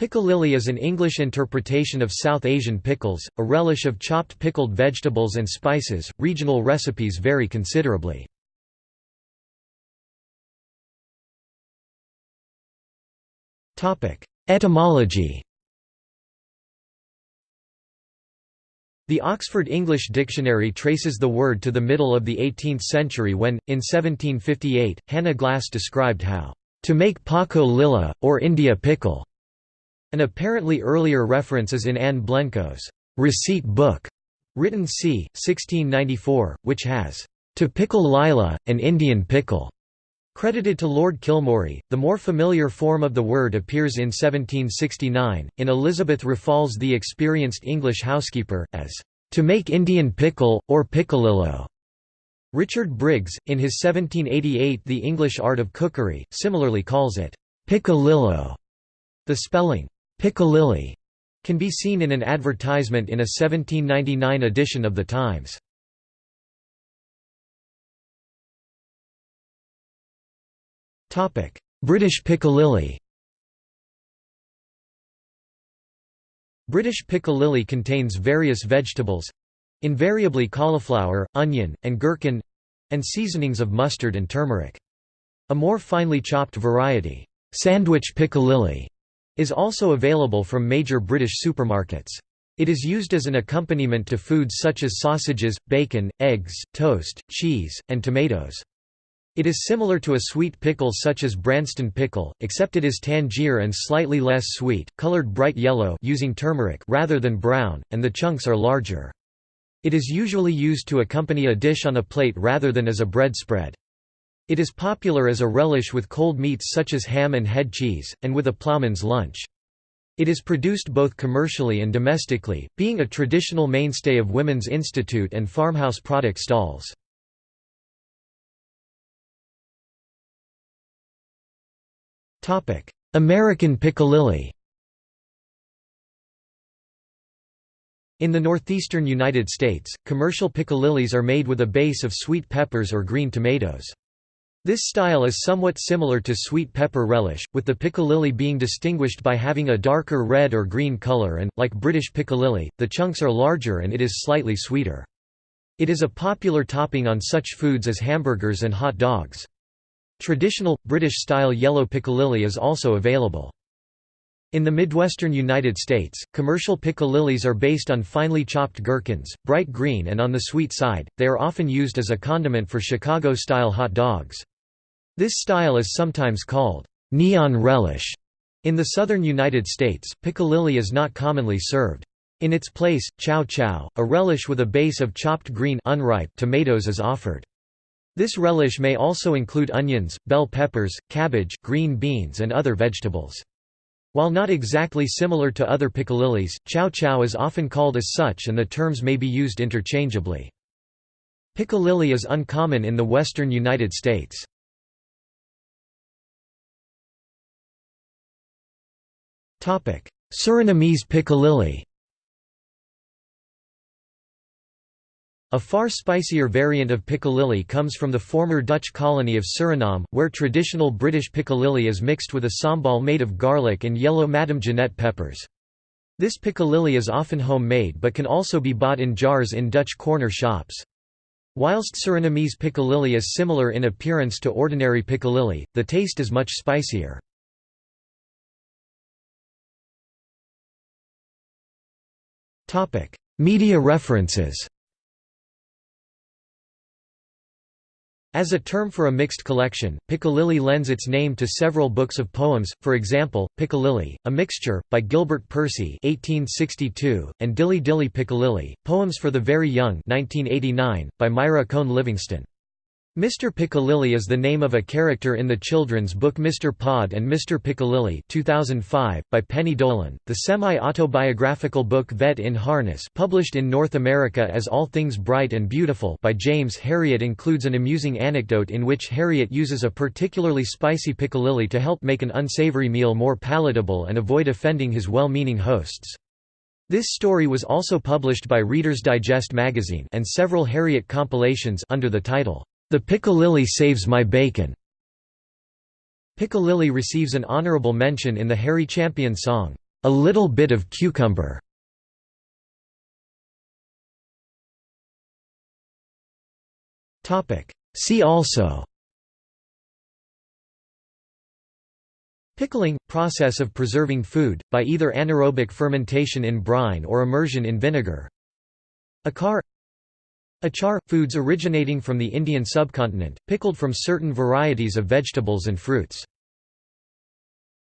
Piccalilli is an English interpretation of South Asian pickles, a relish of chopped pickled vegetables and spices. Regional recipes vary considerably. Topic: Etymology. The Oxford English Dictionary traces the word to the middle of the 18th century when, in 1758, Hannah Glasse described how to make Paco Lilla, or India pickle an apparently earlier reference is in Anne Blencowe's receipt book, written c. 1694, which has to pickle lila, an Indian pickle. Credited to Lord Kilmorey, the more familiar form of the word appears in 1769, in Elizabeth Raffald's The Experienced English Housekeeper, as to make Indian pickle, or piccalillo. Richard Briggs, in his 1788 The English Art of Cookery, similarly calls it piccalillo. The spelling Piccalilli can be seen in an advertisement in a 1799 edition of The Times. British Piccalilli British piccalilli contains various vegetables—invariably cauliflower, onion, and gherkin—and seasonings of mustard and turmeric. A more finely chopped variety, sandwich piccalilli, is also available from major British supermarkets. It is used as an accompaniment to foods such as sausages, bacon, eggs, toast, cheese, and tomatoes. It is similar to a sweet pickle such as Branston pickle, except it is Tangier and slightly less sweet, colored bright yellow using turmeric rather than brown, and the chunks are larger. It is usually used to accompany a dish on a plate rather than as a bread spread. It is popular as a relish with cold meats such as ham and head cheese, and with a ploughman's lunch. It is produced both commercially and domestically, being a traditional mainstay of women's institute and farmhouse product stalls. American piccalilli In the northeastern United States, commercial piccalillis are made with a base of sweet peppers or green tomatoes. This style is somewhat similar to sweet pepper relish, with the piccalilli being distinguished by having a darker red or green color and, like British piccalilli, the chunks are larger and it is slightly sweeter. It is a popular topping on such foods as hamburgers and hot dogs. Traditional, British-style yellow piccalilli is also available. In the Midwestern United States, commercial piccalillis are based on finely chopped gherkins, bright green and on the sweet side, they are often used as a condiment for Chicago-style hot dogs. This style is sometimes called neon relish. In the southern United States, piccalilli is not commonly served. In its place, chow chow, a relish with a base of chopped green unripe tomatoes is offered. This relish may also include onions, bell peppers, cabbage, green beans and other vegetables. While not exactly similar to other piccalillis, chow chow is often called as such and the terms may be used interchangeably. Piccalilli is uncommon in the western United States. Surinamese piccalilli A far spicier variant of piccalilli comes from the former Dutch colony of Suriname, where traditional British piccalilli is mixed with a sambal made of garlic and yellow Madame Jeanette peppers. This piccalilli is often homemade but can also be bought in jars in Dutch corner shops. Whilst Surinamese piccalilli is similar in appearance to ordinary piccalilli, the taste is much spicier. Media references As a term for a mixed collection, Piccalilli lends its name to several books of poems, for example, Piccalilli, A Mixture, by Gilbert Percy 1862, and Dilly Dilly Piccalilli, Poems for the Very Young 1989, by Myra Cohn Livingston. Mr. Piccalilli is the name of a character in the children's book Mr. Pod and Mr. Piccalilli 2005, by Penny Dolan. The semi-autobiographical book Vet in Harness published in North America as All Things Bright and Beautiful by James Herriot includes an amusing anecdote in which Herriot uses a particularly spicy piccalilli to help make an unsavory meal more palatable and avoid offending his well-meaning hosts. This story was also published by Reader's Digest magazine and several Herriot compilations under the title, the Piccalilli Saves My Bacon. Piccalilli receives an honorable mention in the Harry Champion song, a little bit of cucumber. See also Pickling – process of preserving food, by either anaerobic fermentation in brine or immersion in vinegar Achar Achar – foods originating from the Indian subcontinent, pickled from certain varieties of vegetables and fruits